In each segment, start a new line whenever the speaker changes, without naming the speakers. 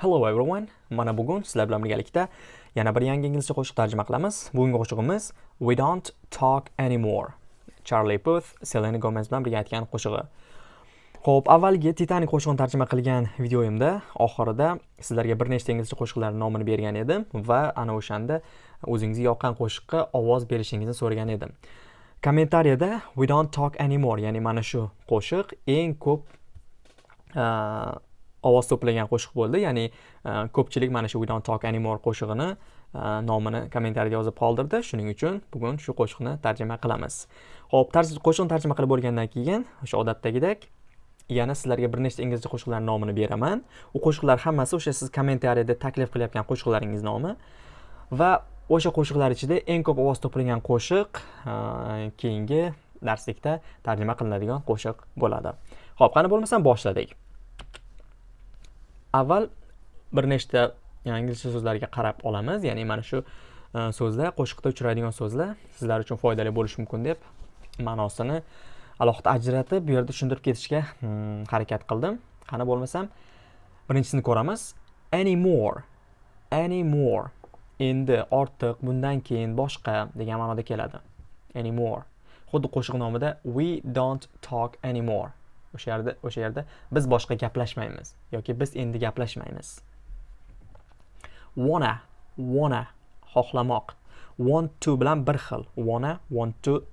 Hello everyone. Mana bugun sizlar bilan birgalikda yana bir yangi inglizcha qo'shiq tarjima qilamiz. Bugungi qo'shig'imiz We don't talk anymore. Charlie Puth, Selena Gomez bilan birga aytgan qo'shig'i. Xo'p, avvalgi Titanic qo'shig'ini tarjima qilgan videoyimda oxirida sizlarga bir nechta inglizcha qo'shiqlar nomini bergan edim va ana o'shanda o'zingizga yoqqan qo'shiqqa ovoz berishingizni so'ragan edim. Kommentariyada We don't talk anymore, ya'ni mana shu qo'shiq eng ko'p ovoz to'plagan qo'shiq bo'ldi. Ya'ni e, ko'pchilik mana shu we don't talk anymore qo'shig'ini e, nomini kommentariyada yozib qoldirdi. Shuning uchun bugun shu qo'shiqni tarjima qilamiz. Ho'p qo'shiqni tarjima qilib bo'lgandan keyin o'sha odatdagidek yana sizlarga bir nechta inglizcha qo'shiqlarni nomini beraman. U qo'shiqlar hammasi o'sha siz kommentariyada taklif qilayotgan qo'shiqlaringiz nomi. Va o'sha qo'shiqlar ichida eng ko'p ovoz to'plagan qo'shiq e, keyingi darslikda tarjima qilinadigan qo'shiq bo'ladi. Ho'p qani bo'lmasam boshladik. Avval bir nechta e, inglizcha so'zlarga qarab olamiz. Ya'ni mana shu e, so'zlar qo'shiqda uchraydigan so'zlar sizlar uchun foydali bo'lishi mumkin deb ma'nosini alohida ajratib bu yerda tushuntirib ketishga hmm, harakat qildim. Qani bo'lmasam birinchisini ko'ramiz. Any more any more endi ortiq bundan keyin boshqa degan ma'noda keladi. Any more. Xuddi qo'shiq nomida we don't talk anymore. O'sha yerda o'sha yerda biz boshqa gaplashmaymiz yoki biz endi gaplashmaymiz. Wanna wanna xohlamoq. Want to bilan bir xil. Wanna want to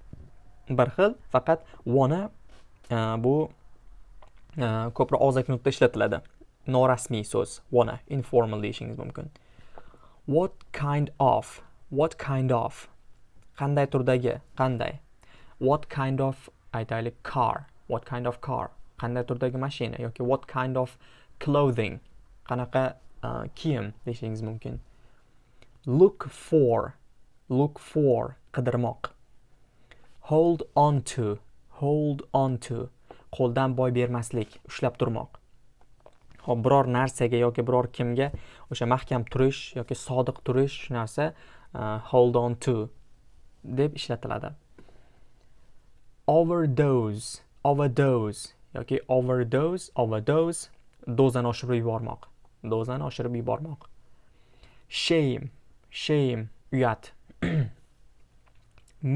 bir xil. Faqat wanna e, bu e, ko'proq og'zaki nutqda ishlatiladi. Norasmiy so'z. Wanna informal deyishingiz mumkin. What kind of? What kind of? Qanday turdagi? Qanday? What kind of? Aytaylik car. What kind of car qanday turdagi mashina yoki what kind of clothing qanaqa uh, kiyim deyishingiz mumkin. Look for look for qidirmoq. Hold on to hold on to qo'ldan boy bermaslik ushlab turmoq. Hop biror narsaga yoki biror kimga o'sha mahkam turish yoki sodiq turish shu narsa uh, hold on to deb ishlatiladi. Overdose. Overdose yoki overdose overdose dozani oshirib yubormoq. Dozani oshirib yubormoq. Shame shame uyat.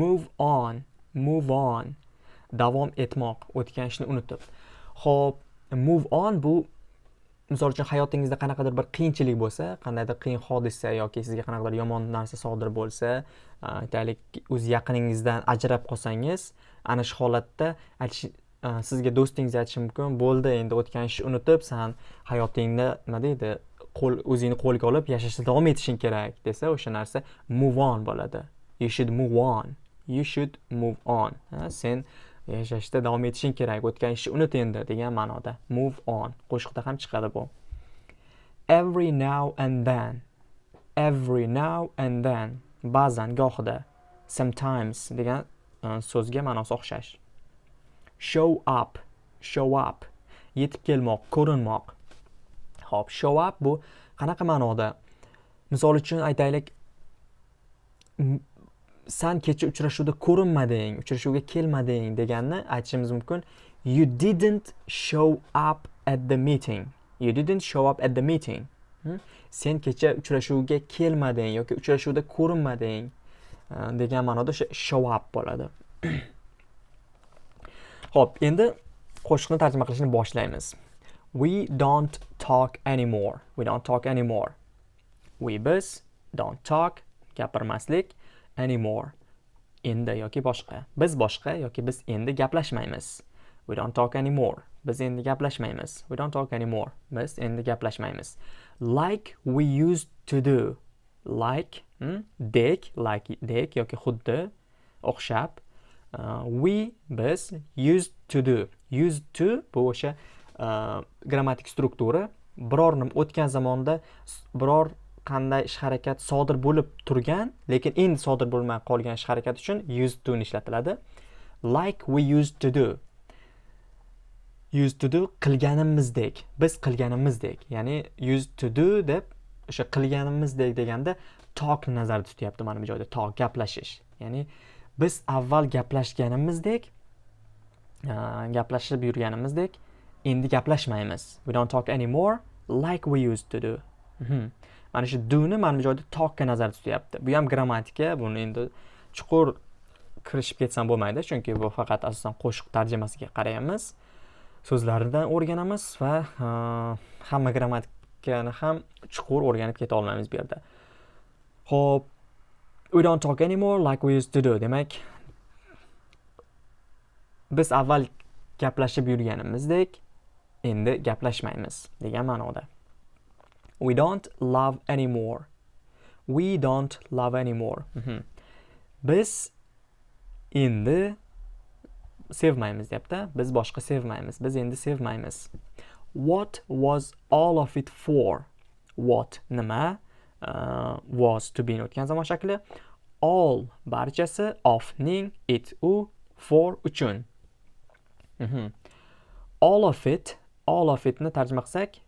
Move on move on. Davom etmoq o'tgan ishni unutib. Ho'p move on bu misol uchun hayotingizda qanaqadir bir qiyinchilik bo'lsa qandaydir qiyin hodisa yoki sizga qanaqadir yomon narsa sodir bo'lsa aytaylik o'z yaqiningizdan ajrab qolsangiz ana shu holatda aytish sizga do'stingiz aytishi mumkin. Bo'ldi endi o'tgan ishni unutib san hayotingda nima deydi qo'l o'zingni qo'lga olib yashashda davom etishing kerak desa o'sha narsa move on bo'ladi. You should move on. You should move on. Ha, sen yashashda davom etishing kerak. O'tgan ishni unut endi degan ma'noda. Move on. Qo'shiqda ham chiqadi bu. Every now and then. Every now and then. Ba'zan gohida. Sometimes degan e, so'zga ma'nosi o'xshash. Show up. Show up. Yetib kelmoq ko'rinmoq. Ho'p show up bu qanaqa ma'noda? Misol uchun aytaylik san kecha uchrashuvda ko'rinmading uchrashuvga kelmading deganni aytishimiz mumkin. You didn't show up at the meeting. You didn't show up at the meeting. Hmm? sen kecha uchrashuvga kelmading yoki uchrashuvda ko'rinmading hm, degan ma'noda o'sha show up bo'ladi. Xo'p, endi qo'shiqni tarjima qilishni boshlaymiz. We don't talk anymore. We don't talk anymore. We biz don't talk gapirmaslik anymore. Endi yoki boshqa. Biz boshqa yoki biz endi gaplashmaymiz. We don't talk anymore. Biz endi gaplashmaymiz. We don't talk anymore. Biz endi gaplashmaymiz. Like we used to do. Like, hmm? dek, like dek yoki xuddi, o'xshab Uh, we biz used to do. Used to bu o'sha e, grammatik struktura biror nima o'tgan zamonda biror qanday ish harakat sodir bo'lib turgan lekin endi sodir bo'lmay qolgan ish harakat uchun used to ni ishlatiladi. Like we used to do. Used to do qilganimizdek. Biz qilganimizdek. Ya'ni used to do deb o'sha qilganimizdek deganda talk nazarda tutyapti mana bu joyda. Talk gaplashish. Ya'ni biz avval gaplashganimizdek gaplashib yurganimizdek endi gaplashmaymiz. We don't talk anymore like we used to do. Mhm. Mana shu doni mana bu joyda talkka nazarda tutyapti. Bu ham grammatika buni endi chuqur kirishib ketsam bo'lmaydi chunki bu faqat asosan qo'shiq tarjimasiga qaraymiz. So'zlaridan o'rganamiz va hamma grammatikani ham chuqur o'rganib keta olmaymiz bu yerda. Ho'p we don't talk anymore like we used to do demak biz avval gaplashib yurganimizdek endi gaplashmaymiz degan ma'noda. We don't love anymore. We don't love anymore. Mhm. biz endi sevmaymiz deyapti. Biz boshqa sevmaymiz. Biz endi sevmaymiz. What was all of it for? What nima? Uh, was to be o'tgan zamon shakli. All barchasi of ning it u for uchun. Mhm. all of it all of itni tarjima qilsak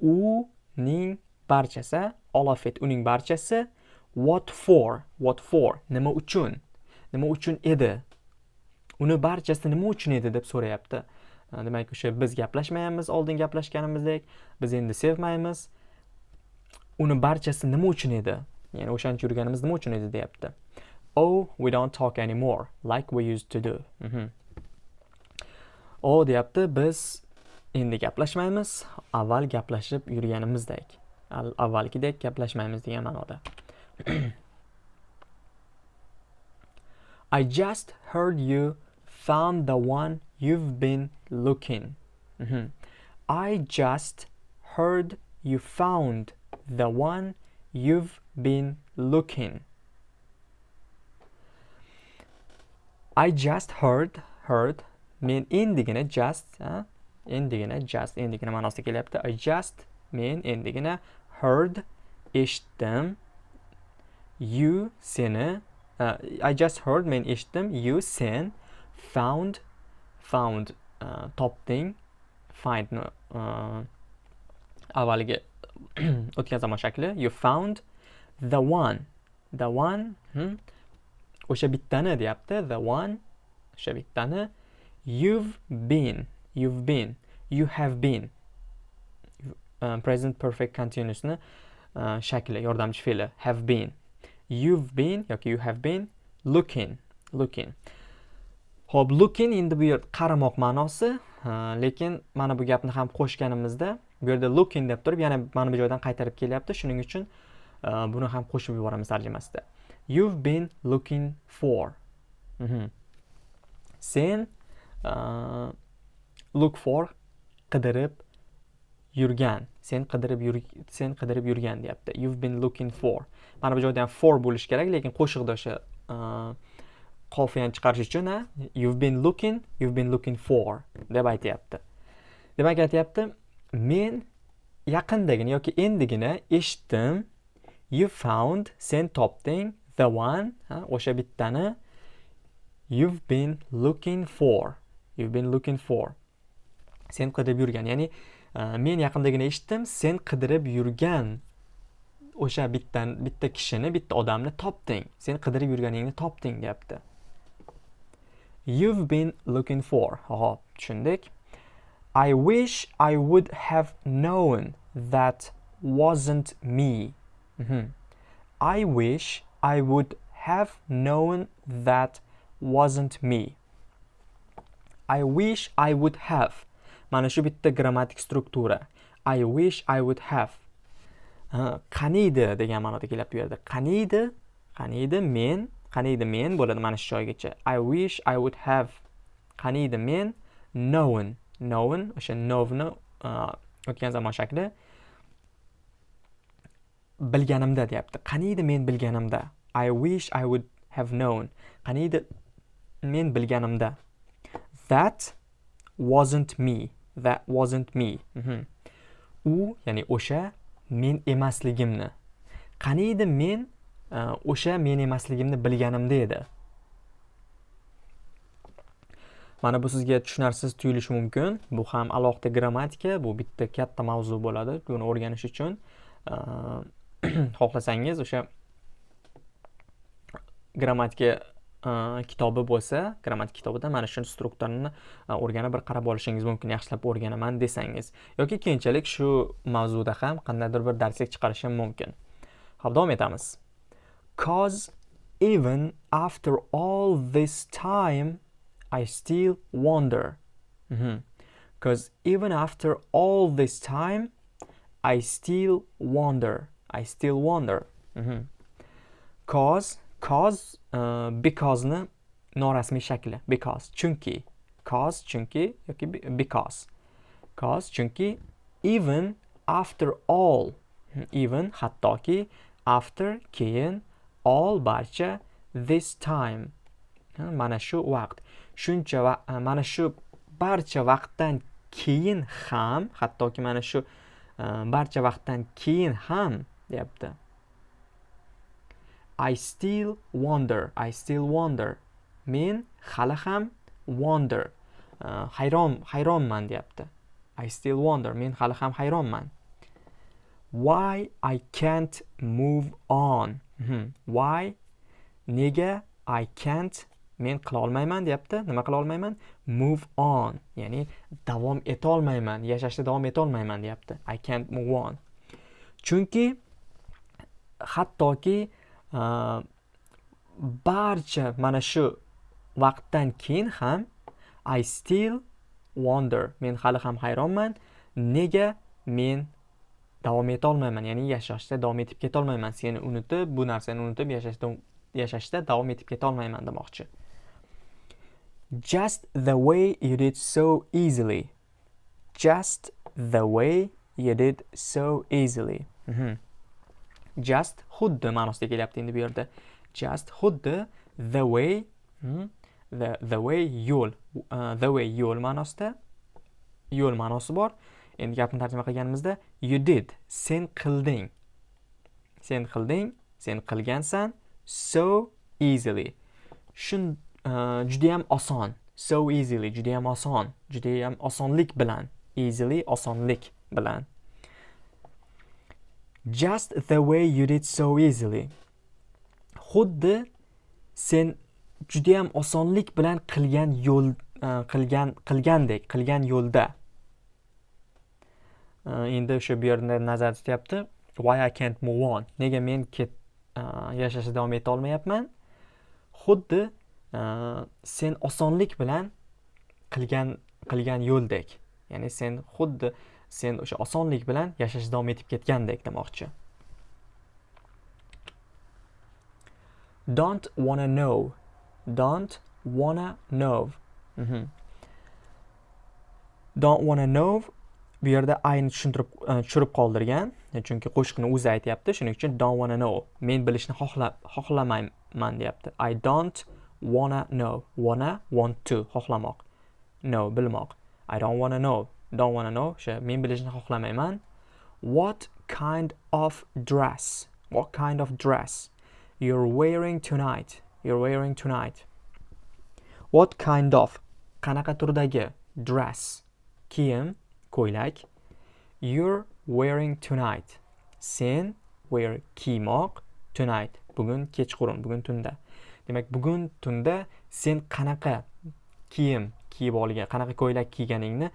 uning barchasi all of it uning barchasi what for what for nima uchun nima uchun edi uni barchasi nima uchun edi deb so'rayapti. Uh, demak o'sha biz gaplashmayapmiz oldin gaplashganimizdek biz endi sevmaymiz. Uni barchasi nima uchun edi ya'ni o'shancha yurganimiz nima uchun edi deyapti oh we don't talk anymore like we used to do Mhm. o deyapti biz endi gaplashmaymiz avval gaplashib yurganimizdek avvalgidek gaplashmaymiz degan ma'noda I just heard you found the one you've been looking. Mhm. I just heard you found the one you've been looking. I just heard heard men endigina just ha? endigina just endigina ma'nosida kelyapti. I just men endigina heard eshitdim you seni uh, I just heard men eshitdim you sen found found uh, topding find no uh, uh avvaliga o'tgan zamon shakli you found the one. The one hmm? o'sha bittani deyapti the one. O'sha bittani you've been. You've been. You have been. Um, present perfect continuousni uh, shakli yordamchi fe'li. Have been. You've been yoki you have been looking. Looking. Ho'p looking endi bu yer qaramoq ma'nosi, lekin mana bu gapni ham qo'shganimizda bu yerda looking deb turib yana mana bu joydan qaytarib kelyapti. Shuning uchun e, buni ham qo'shib yuboramiz tarjimasida. You've been looking for. Mhm. Sen uh, look for qidirib yurgan. Sen qidirib yur sen qidirib yurgan deyapti. You've been looking for. Mana bu joyda ham for bo'lishi kerak, lekin qo'shiqda o'sha e, qofiyani chiqarish uchun you've been looking you've been looking for deb aytyapti demak aytyapti men yaqindagina yoki endigina eshitdim. You found sen topding. The one ha, o'sha bittani you've been looking for. You've been looking for. Sen qidirib yurgan ya'ni uh, men yaqindagina eshitdim sen qidirib yurgan o'sha bittan bitta kishini bitta odamni topding. Sen qidirib yurganingni topding deyapti. You've been looking for. Hop tushundik. I wish i would have known that wasn't me. Mhm. i wish i would have known that wasn't me. I wish i would have. Mana shu bitta grammatik struktura. I wish i would have. Qaniydi degan ma'noda kelyapti bu yerda qaniydi? Qaniydi men? Qaniydi men? Bo'ladi mana shu joygacha. I wish i would have. Qaniydi men? Known. Known o'sha knowni o'tgan zamon shakli bilganimda deyapti qaniydi men bilganimda i wish i would have known. Qaniydi men bilganimda that wasn't me. That wasn't me. Mhm. u ya'ni o'sha men emasligimni. Qaniydi men o'sha men emasligimni bilganimda edi. Mana bu sizga tushunarsiz tuyulishi mumkin. Bu ham alohida grammatika bu bitta katta mavzu bo'ladi buni o'rganish uchun. Ehm, xohlasangiz o'sha grammatika ehm, kitobi bo'lsa grammatik kitobida mana shu strukturani e, o'rganib bir qarab olishingiz mumkin yaxshilab o'rganaman desangiz. Yoki keyinchalik shu mavzuda ham qandaydir bir darslik chiqarishim mumkin. Ho'p davom etamiz. Cause even after all this time I still wonder. Mm-hmm. Because even after all this time I still wonder. I still wonder. Mm-hmm. Cause cause uh, because'ni norasmiy shakli. Because. Chunki. Cause chunki yoki because. Cause chunki even after all even hattoki after keyin all barcha this time. Mana shu vaqt. Shuncha va e, mana shu barcha vaqtdan keyin ham hattoki mana shu e, barcha vaqtdan keyin ham deyapti. I still wonder I still wonder. Men hali ham wonder e, hayron hayronman deyapti. I still wonder men hali ham hayronman. Why I can't move on? Mhm. Why? Nega I can't men qila olmayman deyapti. Nima qila olmayman move on ya'ni davom etolmayman yashashda davom etolmayman deyapti. I can't move on. Chunki hattoki uh, barcha mana shu vaqtdan keyin ham I still wonder. Men hali ham hayronman. Nega men davom etolmayman ya'ni yashashda davom etib ketolmayman. Seni unutib bu narsani unutib yashashda yashashda davom etib ketolmayman demoqchi. Just the way you did so easily. Just the way you did so easily. Mm -hmm. just xuddi ma'nosida kelyapti endi bu yerda. Just xuddi the way hmm, the, the way yo'l uh, the way yo'l ma'nosida yo'l ma'nosi bor. Endi gapni tarjima qilganimizda you did sen qilding. Sen qilding sen qilgansan so easily. Shun Э, judayam oson. So easily judayam oson. Judayam osonlik bilan. Easily osonlik bilan. Just the way you did so easily. Xuddi sen judayam osonlik bilan qilgan yo'l e, qilgan qilgandek qilgan yo'lda. E, endi o'sha bu yerda nazarda tutyapti. Why I can't move on? Nega men ket e, yashashda davom eta olmayapman? Xuddi Э, sen osonlik bilan qilgan qilgan yo'ldek. Ya'ni sen xuddi sen o'sha osonlik bilan yashashda davom etib ketgandek demoqchi. Don't wanna know. Don't wanna know. Mm -hmm. don't wanna know bu yerda ayni tushuntirib e, tushirib qoldirgan. Chunki qo'shiqni o'zi aytyapti. Shuning uchun don't wanna know. Men bilishni xohlamayman deyapti. I don't wanna know. Wanna want to. Xohlamoq. Know bilmoq. I don't wanna know. Don't wanna know. O'sha men bilishni xohlamayman. What kind of dress? What kind of dress you're wearing tonight? You're wearing tonight. What kind of qanaqa turdagi dress? Kiyim ko'ylak. You're wearing tonight. Sen wear kiymoq tonight. Bugun kechqurun bugun tunda. Demak bugun tunda sen qanaqa kiyim kiyib olgan qanaqa ko'ylak kiyganingni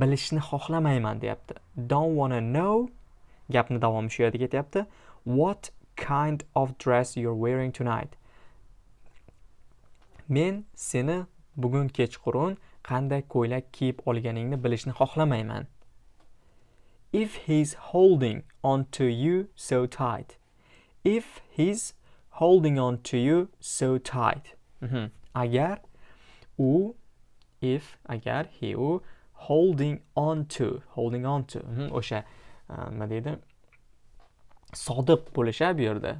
bilishni xohlamayman deyapti. Don't wanna know gapni davomi shu yerda ketyapti. What kind of dress you're wearing tonight? Men seni bugun kechqurun qanday ko'ylak kiyib olganingni bilishni xohlamayman. If he's holding on to you so tight. If he's holding on to you so tight. Mm -hmm. agar u if agar he u holding on to holding on to. O'sha nima deydi? Sodiq bo'lish bu yerda.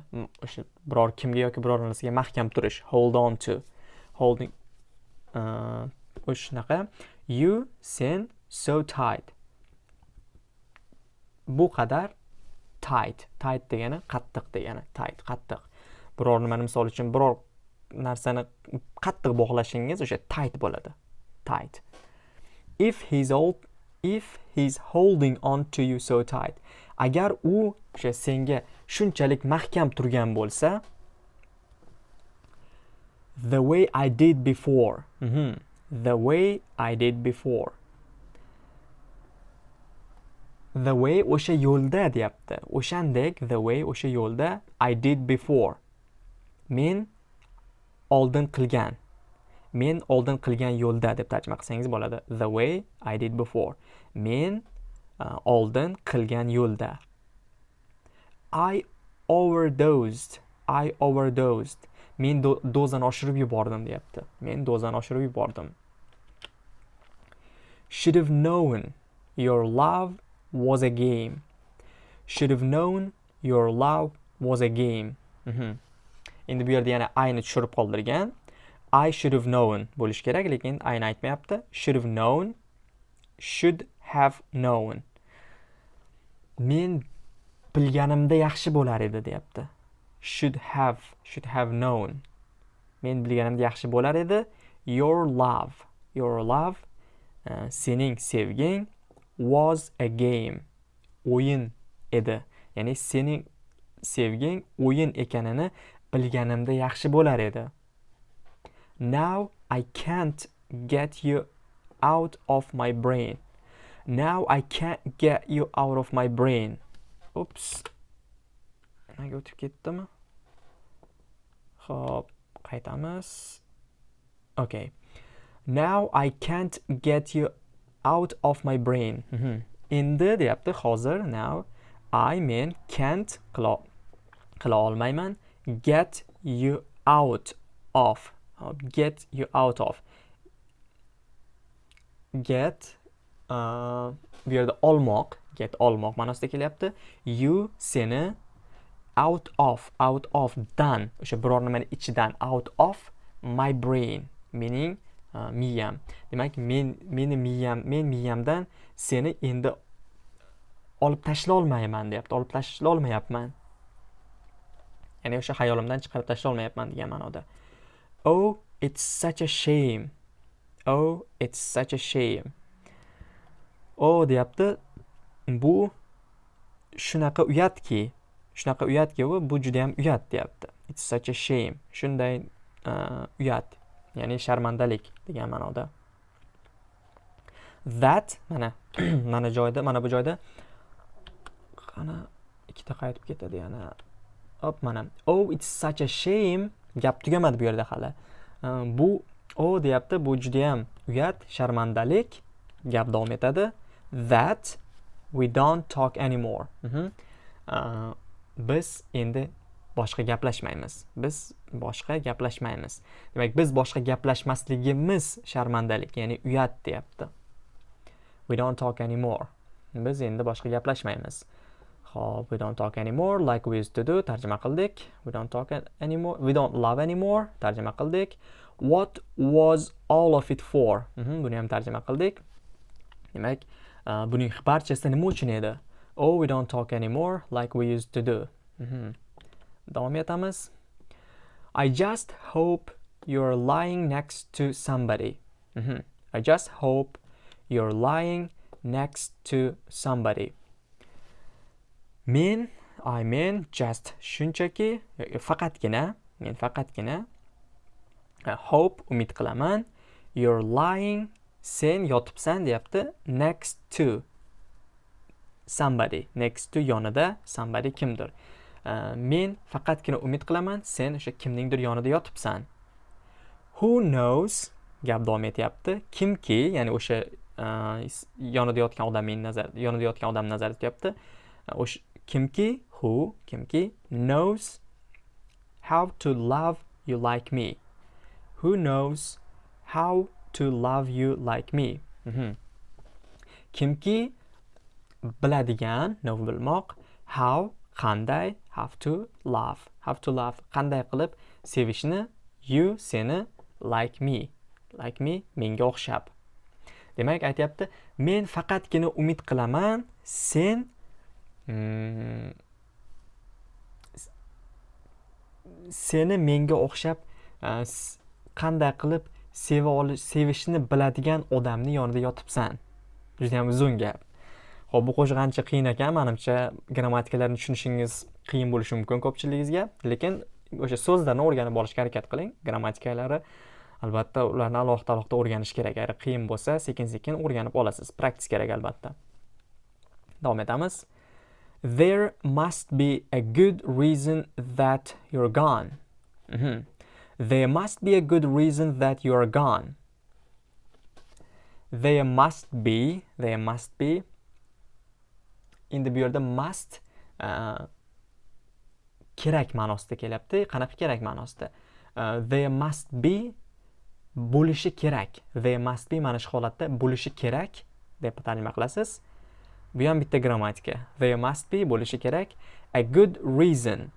O'sha biror kimga yoki biror narsaga mahkam turish hold on to holding o'sha shunaqa. You sen so tight. Bu qadar tight tight degani qattiq degani tight qattiq biror nimani misol uchun biror narsani qattiq bog'lashingiz o'sha tight bo'ladi tight if he's old if he's holding on to you so tight agar u o'sha senga shunchalik mahkam turgan bo'lsa the way I did before. Mhm. The way I did before. The way o'sha yo'lda deyapti. O'shandek the way o'sha yo'lda I did before. Men oldin qilgan. Men oldin qilgan yo'lda deb tarjima qilsangiz bo'ladi. The way I did before. Men uh, oldin qilgan yo'lda. I overdosed. I overdosed. Men do dozani oshirib yubordim deyapti. Men dozani oshirib yubordim. Should have known your love was a game. Should have known your love was a game. Mhm. Endi bu yerda yana ayni tushirib qoldirgan. I should have known bo'lish kerak, lekin ayni aytmayapti. Should have known. Should have known. Men bilganimda yaxshi bo'lar edi deyapti. should have should have known men bilganimda yaxshi bo'lar edi your love your love uh, sening sevging was a game o'yin edi ya'ni sening sevging o'yin ekanini bilganimda yaxshi bo'lar edi now i can't get you out of my brain now i can't get you out of my brain oops nimaga o'tib ketdimi Hop, qaytamiz. Okay. Now I can't get you out of my brain. Mm -hmm. Endi deyapti hozir now I men can't qila qila olmayman get you out of uh, get you out of. Get uh, bu yerda olmoq get olmoq ma'nosida kelyapti. You seni out of out of dan o'sha biror nimani ichidan out of my brain mening uh, miyam. Demak men meni miyam men miyamdan seni endi olib tashlolmayman deyapti olib tashlolmayapman. Ya'ni o'sha xayolimdan chiqarib tashlolmayapman degan ma'noda. Oh it's such a shame. Oh it's such a shame. Oh deyapti. Bu shunaqa uyatki shunaqa uyatki u bu judayam uyat deyapti. It's such a shame. Shunday uh, uyat ya'ni sharmandalik degan ma'noda. That mana mana joyda mana bu joyda qani ikkita qaytib ketadi yana. Hop mana. Oh it's such a shame. Gap tugamadi bu yerda hali. Bu o oh, deyapti bu judayam uyat sharmandalik. Gap davom etadi. That we don't talk anymore. Mm -hmm. uh, biz endi boshqa gaplashmaymiz. Biz boshqa gaplashmaymiz. Demak biz boshqa gaplashmasligimiz sharmandalik ya'ni uyat deyapti. We don't talk anymore. Biz endi boshqa gaplashmaymiz. Xo'p, we don't talk anymore like we used to do tarjima qildik we don't talk anymore we don't love anymore tarjima qildik what was all of it for mm -hmm, buni ham tarjima qildik demak uh, buning barchasi nima uchun edi Oh, we don't talk anymore like we used to do. Mm -hmm. Davom etamiz. I just hope you're lying next to somebody. Mm -hmm. I just hope you're lying next to somebody. Men, I mean just shunchaki faqatgina, men faqatgina e, hope umid qilaman. You're lying sen yotibsan deyapti. Next to somebody next to yonida somebody kimdir? Uh, men faqatgina umid qilaman sen o'sha kimningdir yonida yotibsan. Who knows? Gap davom etyapti. Kimki ya'ni o'sha uh, yonida yotgan odamning nazar yonida yotgan odam nazarda tutyapti. O'sha kimki who kimki knows how to love you like me. Who knows how to love you like me? Mm -hmm. kimki biladigan know bilmoq how qanday have to love. Have to love qanday qilib sevishni you seni like me. Like me menga o'xshab. Demak aytyapti men faqatgina umid qilaman sen seni menga o'xshab e, qanday qilib seva olish sevishni biladigan odamni yonida yotibsan? Judayam uzun gap. Xo'p, bu qo'shiq ancha qiyin ekan, menimcha grammatikalarni tushunishingiz qiyin bo'lishi mumkin ko'pchiligingizga, lekin o'sha so'zlarni o'rganib olishga harakat qiling. Grammatikalari albatta ularni alohida alohida o'rganish kerak. Agar qiyin bo'lsa sekin sekin o'rganib olasiz. Praktika kerak albatta. Davom etamiz. There must be a good reason that you're gone. Mm -hmm. there must be a good reason that you're gone. There must be there must be. Endi bu yerda must uh, kerak ma'nosida kelyapti. Qanaqa kerak ma'nosida? Uh, there must be bo'lishi kerak. There must be mana shu holatda bo'lishi kerak deb tarjima qilasiz. Bu ham bitta grammatika there must be bo'lishi kerak. A good reason.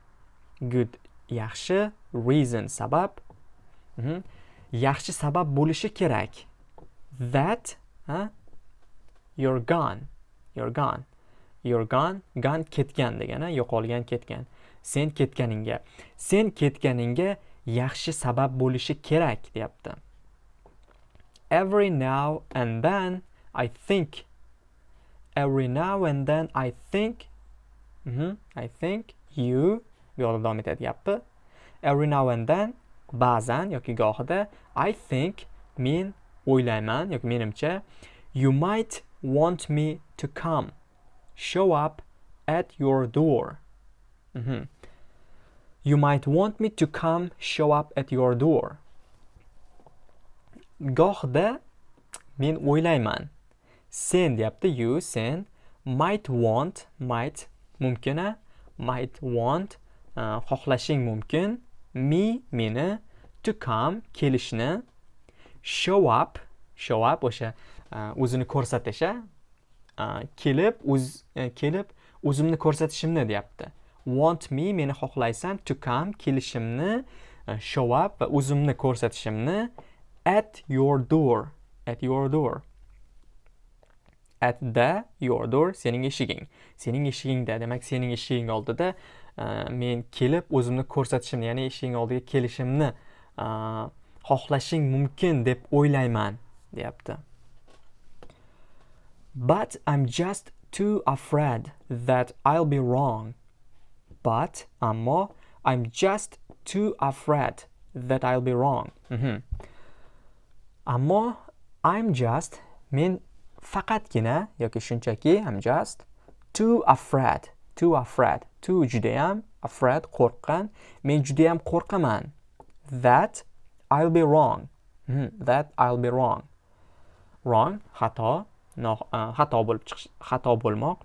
Good yaxshi reason sabab. Mm -hmm. yaxshi sabab bo'lishi kerak. That huh? you're gone. You're gone. You're gone gone ketgan degani yo'qolgan ketgan. Sen ketganingga. Sen ketganingga yaxshi sabab bo'lishi kerak deyapti. Every now and then I think every now and then I think mm -hmm, I think you bu yoqda davom etyapti every now and then ba'zan yoki gohida I think men o'ylayman yoki menimcha you might want me to come show up at your door. Mm -hmm. you might want me to come show up at your door. Gohida men o'ylayman sen deyapti. You sen. Might want might mumkina. Might want uh, xohlashing mumkin. Me meni. To come kelishni. Show up show up o'sha uh, o'zini ko'rsatish uh, kelib o'z uh, kelib o'zimni ko'rsatishimni deyapti. Want me meni xohlaysan. To come kelishimni uh, show up va o'zimni ko'rsatishimni at your door at your door. At the your door sening eshiging. Sening eshigingda demak sening eshiging oldida e, men kelib o'zimni ko'rsatishimni ya'ni eshiging oldiga kelishimni e, xohlashing mumkin deb o'ylayman deyapti. But i'm just too afraid that i'll be wrong. But ammo i'm just too afraid that i'll be wrong. Mm -hmm. ammo I'm just men faqatgina yoki shunchaki I'm just too afraid too afraid too judayam afraid qo'rqqan. Men judayam qo'rqaman. That I'll be wrong. Hmm, that I'll be wrong. Wrong xato no, uh, xato bo'lib chiqish xato bo'lmoq.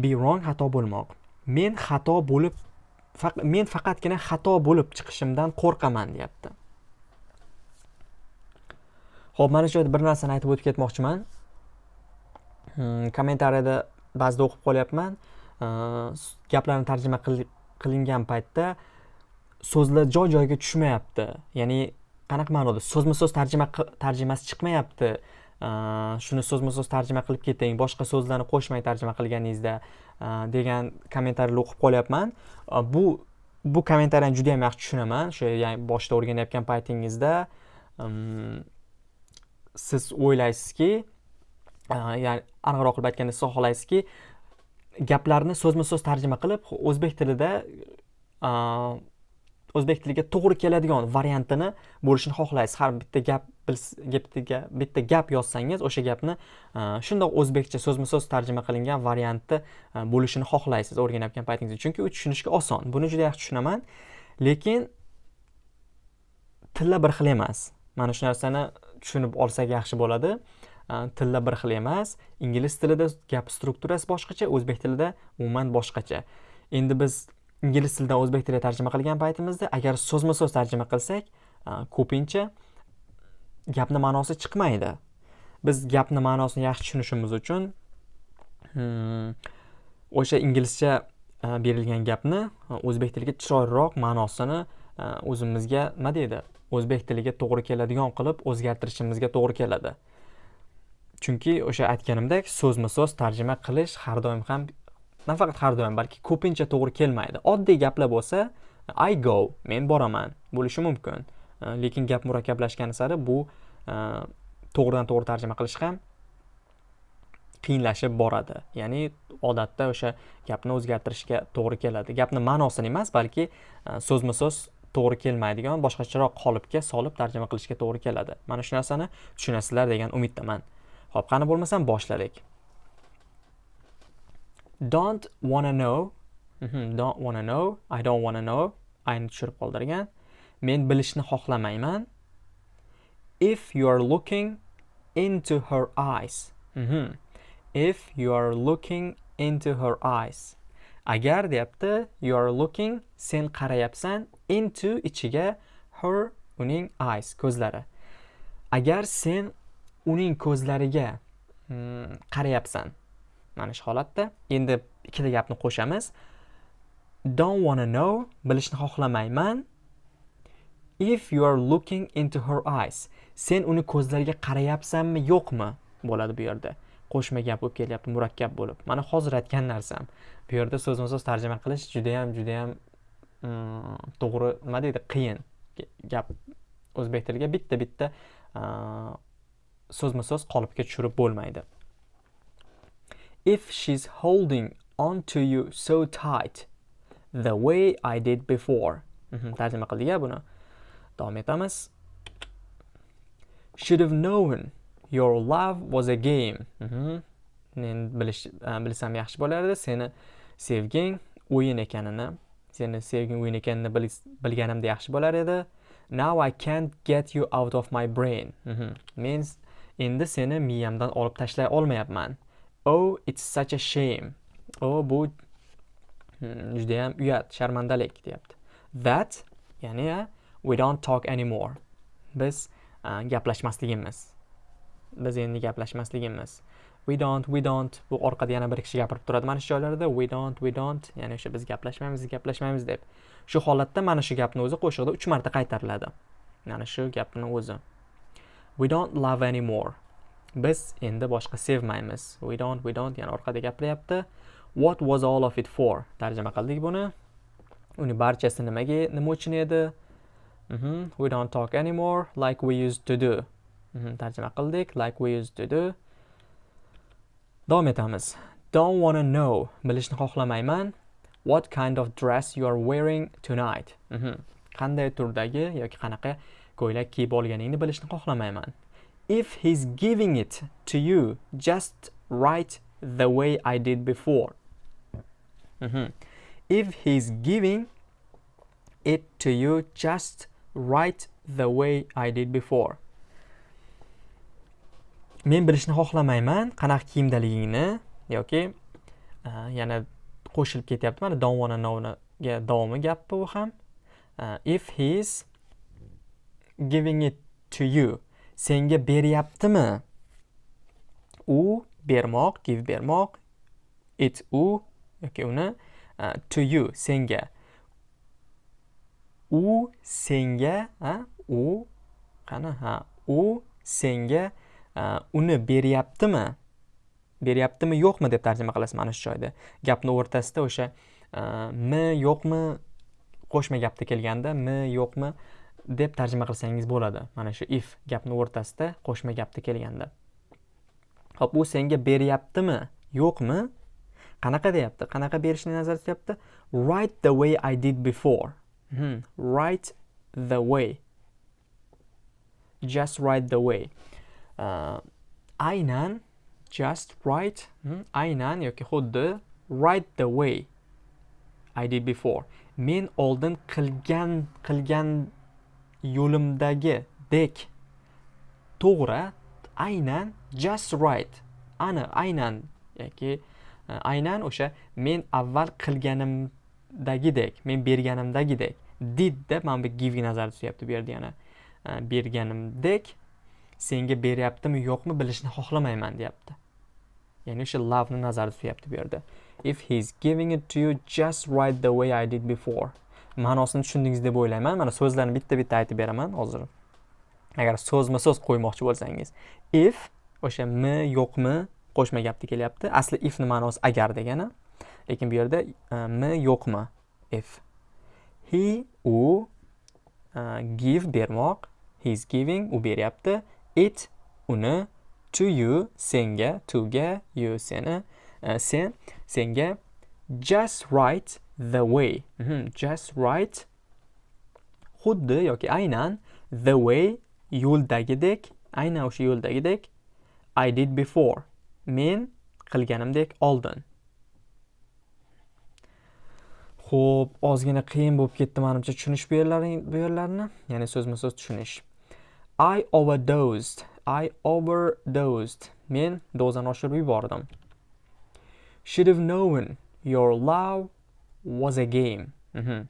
Be wrong xato bo'lmoq. Men xato bo'lib faq men faqatgina xato bo'lib chiqishimdan qo'rqaman deyapti. Xo'p, mana shu yerda bir narsani aytib o'tib ketmoqchiman. Hmm, kommentariyada ba'zida o'qib qolyapman. Gaplarni tarjima qilingan paytda so'zlar joy-joyiga tushmayapti. Ya'ni qanaqa ma'noda? So'zma-so'z tarjima tarjimasi chiqmayapti. shuni so'zma-so'z tarjima qilib keting, boshqa so'zlarni qo'shmay tarjima qilganingizda degan kommentariylar o'qib qolyapman. Bu bu kommentariyani juda ham yaxshi tushunaman. O'sha ya'ni boshida o'rganayotgan paytingizda hmm, siz o'ylaysizki e, ya'ni aniqroq qilib aytganda siz xohlaysizki gaplarni so'zma so'z tarjima qilib o'zbek tilida e, o'zbek tiliga to'g'ri keladigan variantini bo'lishini xohlaysiz. Har bitta gap bitta bitta gap yozsangiz o'sha gapni e, shundoq o'zbekcha so'zma so'z tarjima qilingan varianti bo'lishini xohlaysiz o'rganayotgan paytingizda chunki u tushunishga oson. Buni juda yaxshi tushunaman. Lekin tillar bir xil emas. Mana shu narsani tushunib olsak yaxshi bo'ladi. Tillar bir xil emas ingliz tilida gap strukturasi boshqacha o'zbek tilida umuman boshqacha. Endi biz ingliz tilidan o'zbek tiliga tarjima qilgan paytimizda agar so'zma so'z tarjima qilsak ko'pincha gapni ma'nosi chiqmaydi. Biz gapni ma'nosini yaxshi tushunishimiz uchun hmm, o'sha inglizcha berilgan gapni o'zbek tiliga chiroyliroq ma'nosini o'zimizga nima deydi? O'zbek tiliga to'g'ri keladigan qilib o'zgartirishimizga to'g'ri keladi. Chunki o'sha aytganimdek so'zma so'z tarjima qilish har doim ham nafaqat har doim balki ko'pincha to'g'ri kelmaydi. Oddiy gaplar bo'lsa i go men boraman bo'lishi mumkin. E, lekin gap murakkablashgani sari bu e, to'g'ridan to'g'ri tarjima qilish ham qiyinlashib boradi. Ya'ni odatda o'sha gapni o'zgartirishga to'g'ri keladi. Gapni ma'nosini emas balki e, so'zma so'z to'g'ri kelmaydigan boshqacharoq qolipga solib tarjima qilishga to'g'ri keladi. Mana shu narsani tushunasizlar degan umiddaman. Ho'p qani bo'lmasam boshladik. Don't wanna know. Mhm, don't wanna know. I don't wanna know. Ayni tushirib qoldirgan. Men bilishni xohlamayman. If you are looking into her eyes. Mm -hmm. if you are looking into her eyes. Agar deyapti you are looking sen qarayapsan into ichiga her uning eyes ko'zlari. Agar sen uning ko'zlariga hmm, qarayapsan mana shu holatda endi ikkita gapni qo'shamiz. Don't wanna know bilishni xohlamayman. If you are looking into her eyes sen uni ko'zlariga qarayapsanmi yo'qmi bo'ladi bu yerda. Qo'shma gap bo'lib kelyapti murakkab bo'lib. Mana hozir aytgan narsam bu yerda so'zma so'z tarjima qilish judayam judayam mm, to'g'ri nima deydi qiyin gap o'zbek tiliga bitta bitta so'zma so'z qolipga tushirib bo'lmaydi. If she's holding on to you so tight the way I did before. Mhm, tarjima qildik buni. Davom etamiz. Should have known your love was a game. Mhm. men bilish e, bilsam yaxshi bo'lardi. Seni sevging o'yin ekanini seni sevging o'yin ekanini bilganimda yaxshi bo'lar edi. Now i can't get you out of my brain. Mhm. men endi seni miyamdan olib tashlay olmayapman. Oh it's such a shame. Oh bu hmm, judayam uyat sharmandalik deyapti. That ya'ni we don't talk anymore. Biz e, gaplashmasligimiz. Biz endi gaplashmasligimiz. We don't we don't bu orqada yana bir kishi gapirib turadi mana shu joylarda. We don't we don't ya'ni o'sha biz gaplashmaymiz gaplashmaymiz deb. Shu holatda mana shu gapni o'zi qo'shiqda uch marta qaytariladi. Mana shu gapni o'zi. We don't love anymore. Biz endi boshqa sevmaymiz. We don't we don't yana orqada gapiryapti what was all of it for? Tarjima qildik buni. Uni barchasi nimaga nima uchun edi? Mm -hmm. we don't talk anymore like we used to do. Tarjima qildik. Like we used to do. Davom etamiz. Don't wanna know. Bilishni xohlamayman. What kind of dress you are wearing tonight? -hmm. qanday turdagi yoki qanaqa ko'ylak kiyib olganingni bilishni xohlamayman. If he's giving it to you just right the way I did before. -hmm. if he's giving it to you just right the way I did before men bilishni xohlamayman. Qanaqa kiyimdaligingni yoki yana qo'shilib ketyapti mana don't wanna knowga davomi gapi bu ham? If he's giving it to you senga beryaptimi? U bermoq give bermoq it u yoki uni uh, to you senga. U senga u qani? Ha u senga Э, uni beryaptimi? Beryaptimi yo'qmi deb tarjima qilasiz mana shu joyda? Gapni o'rtasida o'sha e, mi yo'qmi qo'shma gapda kelganda mi yo'qmi deb tarjima qilsangiz bo'ladi. Mana shu if gapni o'rtasida qo'shma gapda kelganda. Ho'p u senga beryaptimi yo'qmi? Qanaqa deyapti? Qanaqa berishni nazarda tutyapti? Write the way i did before. Hmm. Write the way. Just write the way. Uh, aynan just right hmm, aynan yoki xuddi right the way I did before. Men oldin qilgan qilgan yo'limdagi dek. To'g'ri aynan just right ani aynan yoki uh, aynan o'sha men avval qilganimdagidek men berganimdagidek didda mana bu givga nazarda tutyapti bu yerda yana. Uh, berganimdek senga beryaptimi yo'qmi bilishni xohlamayman deyapti. Ya'ni o'sha lovni nazarda tutyapti bu yerda. If he's giving it to you just right the way I did before. Ma'nosini tushundingiz deb o'ylayman. Mana so'zlarni bitta bitta aytib beraman hozir. Agar so'zma so'z qo'ymoqchi bo'lsangiz. If o'sha mi yo'qmi qo'shma gapda kelyapti. Asli ifni ma'nosi agar degani. Lekin bu yerda e, mi yo'qmi? If. He u uh, give bermoq. He's giving u beryapti. It uni to you senga toga you seni uh, sen senga. Just right the way. Mm -hmm. just right xuddi yoki aynan the way yo'ldagidek aynan o'sha yo'ldagidek I did before. Men qilganimdek oldin. Xo'p, ozgina qiyin bo'lib ketdi menimcha tushunish bu yerlarni, ya'ni so'zma-so'z tushunish. I overdosed. I overdosed. Men dozani oshirib yubordim. Should have known your love was a game. Mm -hmm.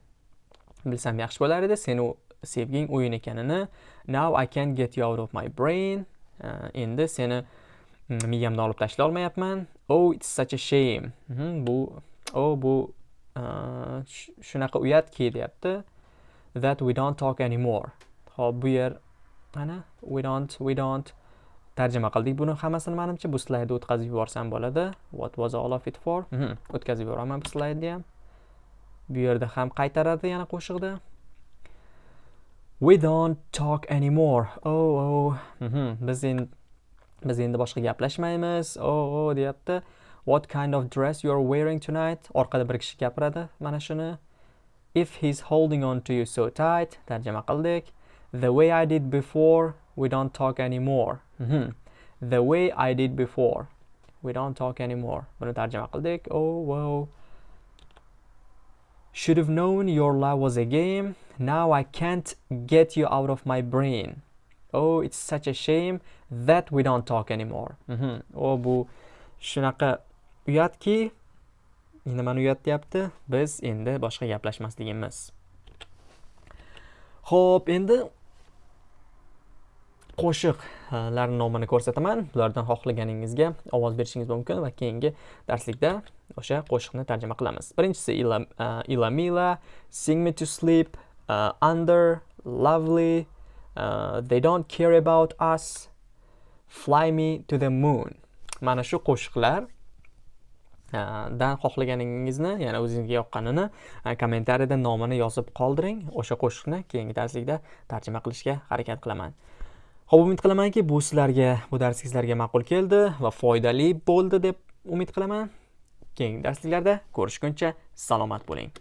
Bilsam yaxshi bo'lar edi, seni sevging o'yin ekanini. Now I can't get you out of my brain. Uh, endi seni mm, miyamdan olib tashlay olmayapman. Oh, it's such a shame. Mm -hmm. Bu, oh, bu shunaqa uyatki deyapti that we don't talk anymore hop bu yer mana we don't we don't. Tarjima qildik buni. Hammasini manimcha bu slaydni o'tkazib yuborsam bo'ladi. What was all of it for? Mhm, o'tkazib yuboraman bu slaydni ham. Bu yerda ham qaytaradi yana qo'shiqda. We don't talk anymore. Oh oh. Mhm, biz endi biz endi boshqa gaplashmaymiz. Oh oh deyapti. What kind of dress you're wearing tonight? Orqada bir kishi gapiradi mana shuni. If he's holding on to you so tight tarjima qildik. The way i did before we don't talk anymore. Mm -hmm. the way i did before we don't talk anymore. Buni tarjima qildik. Oh wow. Should have known your love was a game. Now i can't get you out of my brain. Oh it's such a shame that we don't talk anymore. Mm -hmm. oh bu shunaqa uyatki. Nimani uyatyapti. Biz endi boshqa gaplashmasligimiz. Ho'p endi qo'shiqlar e, nomini ko'rsataman. Ulardan xohlaganingizga ovoz berishingiz mumkin va keyingi darslikda o'sha qo'shiqni tarjima qilamiz. Birinchisi ilamila e, sing me to sleep uh, under lovely uh, they don't care about us fly me to the moon. Mana shu qo'shiqlar dan xohlaganingizni ya'ni o'zingizga yoqqanini kommentariyada nomini yozib qoldiring. O'sha qo'shiqni keyingi darslikda tarjima qilishga harakat qilaman. Xo'p, umid qilamanki bu sizlarga bu dars sizlarga ma'qul keldi va foydali bo'ldi deb umid qilaman. Keyingi darsliklarda ko'rishguncha salomat bo'ling.